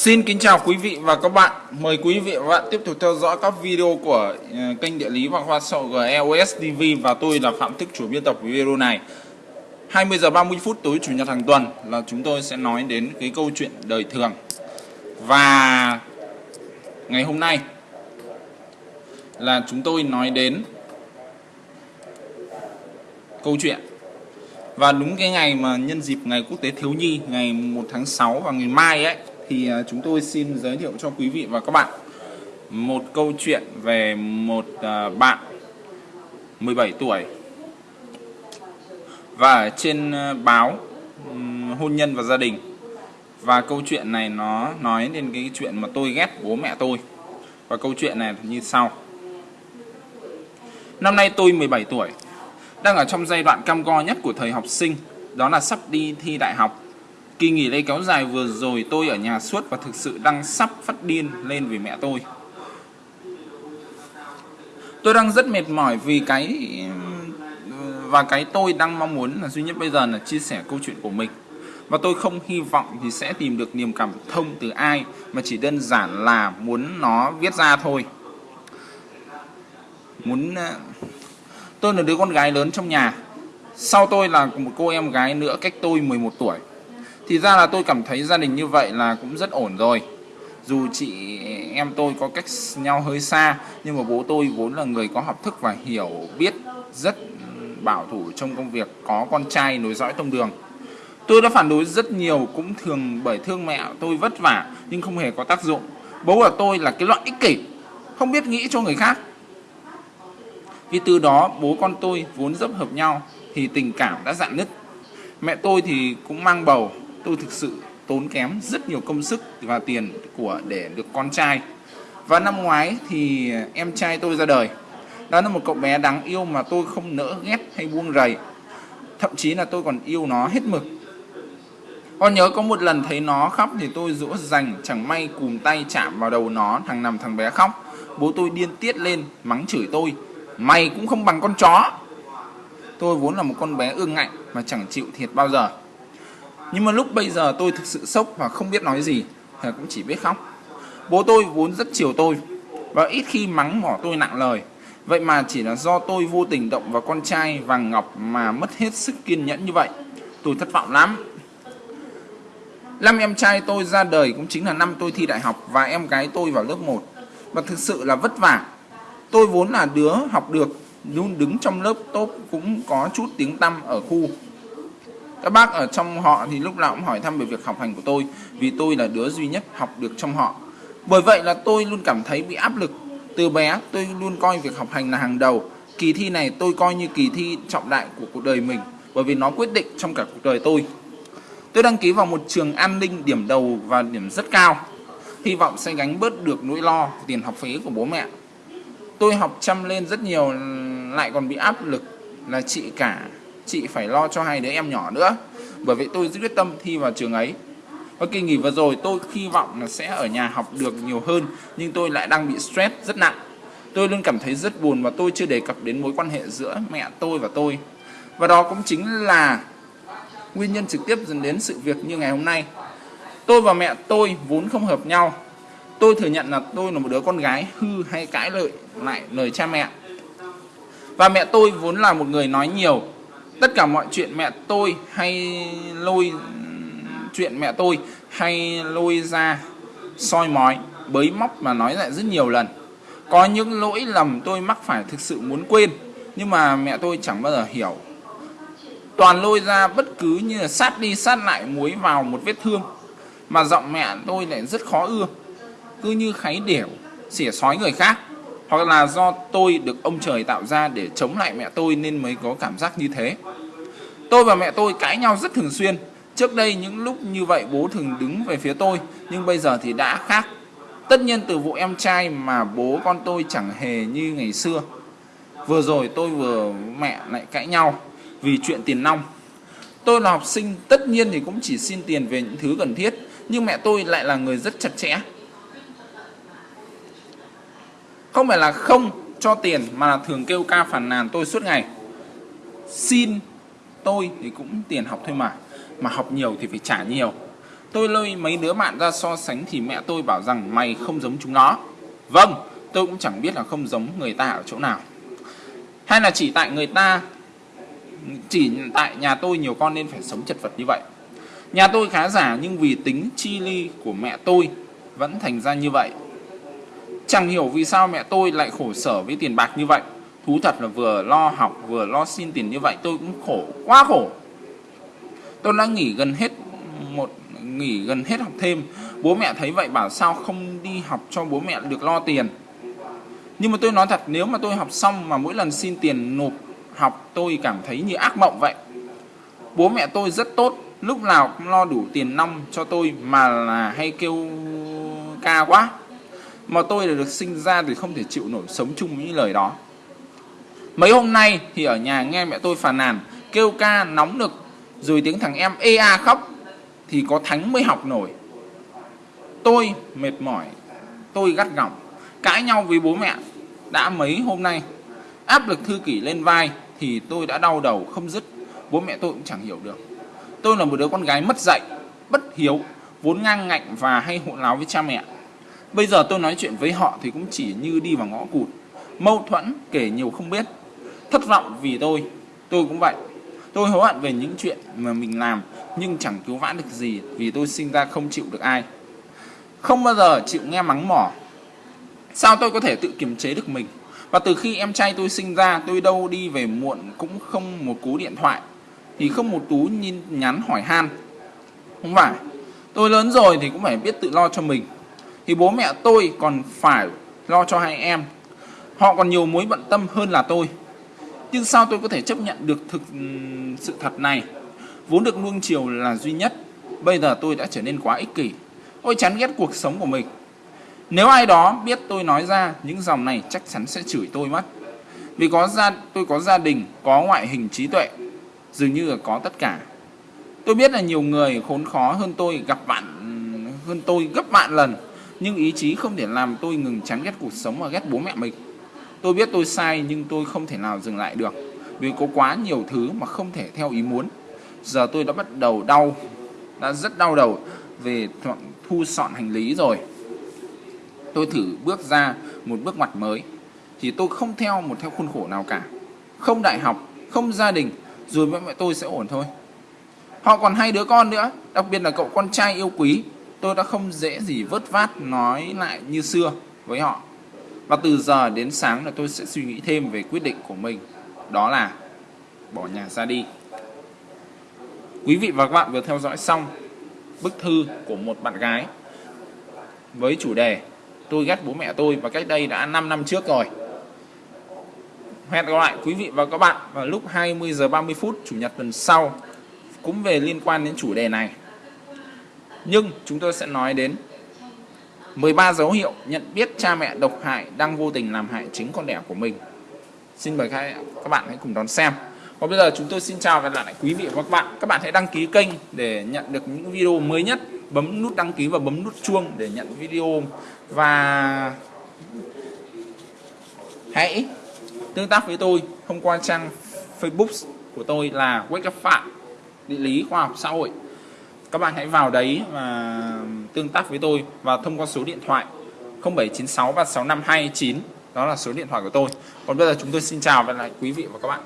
Xin kính chào quý vị và các bạn. Mời quý vị và các bạn tiếp tục theo dõi các video của ờ, kênh địa lý và khoa sậu GEOS TV và tôi là Phạm Thức, chủ biên tập video này. 20 giờ 30 phút tối, chủ nhật hàng tuần là chúng tôi sẽ nói đến cái câu chuyện đời thường. Và ngày hôm nay là chúng tôi nói đến câu chuyện và đúng cái ngày mà nhân dịp ngày quốc tế thiếu nhi, ngày 1 tháng 6 và ngày mai ấy thì à, chúng tôi xin giới thiệu cho quý vị và các bạn một câu chuyện về một à, bạn 17 tuổi. Và trên à, báo hôn nhân và gia đình. Và câu chuyện này nó nói đến cái chuyện mà tôi ghét bố mẹ tôi. Và câu chuyện này như sau. Năm nay tôi 17 tuổi, đang ở trong giai đoạn cam go nhất của thời học sinh, đó là sắp đi thi đại học. Kỳ nghỉ lễ kéo dài vừa rồi, tôi ở nhà suốt và thực sự đang sắp phát điên lên vì mẹ tôi. Tôi đang rất mệt mỏi vì cái, và cái tôi đang mong muốn là duy nhất bây giờ là chia sẻ câu chuyện của mình. Và tôi không hy vọng thì sẽ tìm được niềm cảm thông từ ai, mà chỉ đơn giản là muốn nó viết ra thôi. Muốn ờ, tôi là đứa con gái lớn trong nhà. Sau tôi là một cô em gái nữa cách tôi 11 tuổi thì ra là tôi cảm thấy gia đình như vậy là cũng rất ổn rồi. Dù chị em tôi có cách nhau hơi xa, nhưng mà bố tôi vốn là người có học thức và hiểu, biết rất bảo thủ trong công việc, có con trai nối dõi tông đường. Tôi đã phản đối rất nhiều, cũng thường bởi thương mẹ tôi vất vả, nhưng không hề có tác dụng. Bố của tôi là cái loại ích kỷ, không biết nghĩ cho người khác. Vì từ đó, bố con tôi vốn dấp hợp nhau, thì tình cảm đã dạn nứt. Mẹ tôi thì cũng mang bầu tôi thực sự tốn kém rất nhiều công sức và tiền của để được con trai. Và năm ngoái thì em trai tôi ra đời. Đó là một cậu bé đáng yêu mà tôi không nỡ ghét hay buông rầy. Thậm chí là tôi còn yêu nó hết mực. Con nhớ có một lần thấy nó khóc thì tôi dỗ dành chẳng may cùm tay chạm vào đầu nó thằng nằm thằng bé khóc. Bố tôi điên tiết lên, mắng chửi tôi. Mày cũng không bằng con chó. Tôi vốn là một con bé ương ngạnh mà chẳng chịu thiệt bao giờ nhưng mà lúc bây giờ tôi thực sự sốc và không biết nói gì thì cũng chỉ biết khóc. Bố tôi vốn rất chiều tôi và ít khi mắng mỏ tôi nặng lời. Vậy mà chỉ là do tôi vô tình động vào con trai vàng ngọc mà mất hết sức kiên nhẫn như vậy. Tôi thất vọng lắm. Năm em trai tôi ra đời cũng chính là năm tôi thi đại học và em gái tôi vào lớp 1 và thực sự là vất vả. Tôi vốn là đứa học được luôn đứng trong lớp top cũng có chút tiếng tăm ở khu các bác ở trong họ thì lúc nào cũng hỏi thăm về việc học hành của tôi, vì tôi là đứa duy nhất học được trong họ. Bởi vậy là tôi luôn cảm thấy bị áp lực. Từ bé, tôi luôn coi việc học hành là hàng đầu. Kỳ thi này tôi coi như kỳ thi trọng đại của cuộc đời mình, bởi vì nó quyết định trong cả cuộc đời tôi. Tôi đăng ký vào một trường an ninh điểm đầu và điểm rất cao. Hy vọng sẽ gánh bớt được nỗi lo tiền học phí của bố mẹ. Tôi học chăm lên rất nhiều, lại còn bị áp lực là chị cả chị phải lo cho hai đứa em nhỏ nữa. Bởi vậy tôi quyết tâm thi vào trường ấy. Và kỳ nghỉ vừa rồi tôi hy vọng là sẽ ở nhà học được nhiều hơn, nhưng tôi lại đang bị stress rất nặng. Tôi luôn cảm thấy rất buồn và tôi chưa đề cập đến mối quan hệ giữa mẹ tôi và tôi. Và đó cũng chính là nguyên nhân trực tiếp dẫn đến sự việc như ngày hôm nay. Tôi và mẹ tôi vốn không hợp nhau. Tôi thừa nhận là tôi là một đứa con gái hư hay cãi lợi lại lời cha mẹ. Và mẹ tôi vốn là một người nói nhiều tất cả mọi chuyện mẹ tôi hay lôi, chuyện mẹ tôi hay lôi ra soi mói, bới móc mà nói lại rất nhiều lần. Có những lỗi lầm tôi mắc phải thực sự muốn quên, nhưng mà mẹ tôi chẳng bao giờ hiểu. Toàn lôi ra bất cứ như là sát đi sát lại muối vào một vết thương, mà giọng mẹ tôi lại rất khó ưa. Cứ như kháy đẻo xỉa sói người khác hoặc là do tôi được ông trời tạo ra để chống lại mẹ tôi nên mới có cảm giác như thế. Tôi và mẹ tôi cãi nhau rất thường xuyên. Trước đây những lúc như vậy bố thường đứng về phía tôi, nhưng bây giờ thì đã khác. Tất nhiên từ vụ em trai mà bố con tôi chẳng hề như ngày xưa. Vừa rồi tôi vừa mẹ lại cãi nhau vì chuyện tiền nong. Tôi là học sinh, tất nhiên thì cũng chỉ xin tiền về những thứ cần thiết, nhưng mẹ tôi lại là người rất chặt chẽ không phải là không cho tiền mà là thường kêu ca phản nàn tôi suốt ngày xin tôi thì cũng tiền học thôi mà mà học nhiều thì phải trả nhiều Tôi lôi mấy đứa bạn ra so sánh thì mẹ tôi bảo rằng mày không giống chúng nó. Vâng, tôi cũng chẳng biết là không giống người ta ở chỗ nào. Hay là chỉ tại người ta, chỉ tại nhà tôi nhiều con nên phải sống chật vật như vậy. Nhà tôi khá giả nhưng vì tính chi ly của mẹ tôi vẫn thành ra như vậy. Chẳng hiểu vì sao mẹ tôi lại khổ sở với tiền bạc như vậy. Thú thật là vừa lo học vừa lo xin tiền như vậy tôi cũng khổ, quá khổ. Tôi đã nghỉ gần hết một nghỉ gần hết học thêm. Bố mẹ thấy vậy bảo sao không đi học cho bố mẹ được lo tiền. Nhưng mà tôi nói thật nếu mà tôi học xong mà mỗi lần xin tiền nộp học tôi cảm thấy như ác mộng vậy. Bố mẹ tôi rất tốt, lúc nào cũng lo đủ tiền năm cho tôi mà là hay kêu ca quá. Mà tôi đã được sinh ra thì không thể chịu nổi sống chung với những lời đó. Mấy hôm nay thì ở nhà nghe mẹ tôi phàn nàn, kêu ca nóng nực, rồi tiếng thằng em ê a khóc thì có thánh mới học nổi. Tôi mệt mỏi, tôi gắt gỏng, cãi nhau với bố mẹ đã mấy hôm nay. Áp lực thư kỷ lên vai thì tôi đã đau đầu không dứt, bố mẹ tôi cũng chẳng hiểu được. Tôi là một đứa con gái mất dạy, bất hiếu, vốn ngang ngạnh và hay hỗn láo với cha mẹ. Bây giờ tôi nói chuyện với họ thì cũng chỉ như đi vào ngõ cụt, mâu thuẫn kể nhiều không biết. Thất vọng vì tôi, tôi cũng vậy. Tôi hối hận về những chuyện mà mình làm nhưng chẳng cứu vãn được gì vì tôi sinh ra không chịu được ai. Không bao giờ chịu nghe mắng mỏ. Sao tôi có thể tự kiềm chế được mình? Và từ khi em trai tôi sinh ra, tôi đâu đi về muộn cũng không một cú điện thoại, thì không một tú nhìn nhắn hỏi han. Không phải. Tôi lớn rồi thì cũng phải biết tự lo cho mình. Thì bố mẹ tôi còn phải lo cho hai em. Họ còn nhiều mối bận tâm hơn là tôi. Nhưng sao tôi có thể chấp nhận được thực ừ, sự thật này? Vốn được nuông chiều là duy nhất. Bây giờ tôi đã trở nên quá ích kỷ. Tôi chán ghét cuộc sống của mình. Nếu ai đó biết tôi nói ra những dòng này chắc chắn sẽ chửi tôi mất. Vì có gia tôi có gia đình, có ngoại hình trí tuệ, dường như là có tất cả. Tôi biết là nhiều người khốn khó hơn tôi gặp bạn ừ, hơn tôi gấp vạn lần, nhưng ý chí không thể làm tôi ngừng chán ghét cuộc sống và ghét bố mẹ mình. Tôi biết tôi sai nhưng tôi không thể nào dừng lại được, vì có quá nhiều thứ mà không thể theo ý muốn. Giờ tôi đã bắt đầu đau, đã rất đau đầu về thu dọn hành lý rồi tôi thử bước ra một bước ngoặt mới thì tôi không theo một theo khuôn khổ nào cả không đại học không gia đình rồi mẹ mẹ tôi sẽ ổn thôi họ còn hai đứa con nữa đặc biệt là cậu con trai yêu quý tôi đã không dễ gì vớt vát nói lại như xưa với họ. Và từ giờ đến sáng là tôi sẽ suy nghĩ thêm về quyết định của mình. Đó là bỏ nhà ra đi. Quý vị và các bạn vừa theo dõi xong bức thư của một bạn gái với chủ đề tôi ghét bố mẹ tôi và cách đây đã 5 năm trước rồi. Hẹn gặp lại quý vị và các bạn vào lúc 20 giờ 30 phút, chủ nhật tuần sau. Cũng về liên quan đến chủ đề này nhưng chúng tôi sẽ nói đến 13 dấu hiệu nhận biết cha mẹ độc hại đang vô tình làm hại chính con đẻ của mình. Xin mời các bạn hãy cùng đón xem. Và bây giờ chúng tôi xin chào và gặp lại quý vị và các bạn. Các bạn hãy đăng ký kênh để nhận được những video mới nhất, bấm nút đăng ký và bấm nút chuông để nhận video. Và hãy tương tác với tôi thông qua trang Facebook của tôi là Wake Up Phạm địa lý khoa học xã hội các bạn hãy vào đấy và tương tác với tôi và thông qua số điện thoại 0796 và 6529 đó là số điện thoại của tôi. Còn bây giờ chúng tôi xin chào và lại quý vị và các bạn.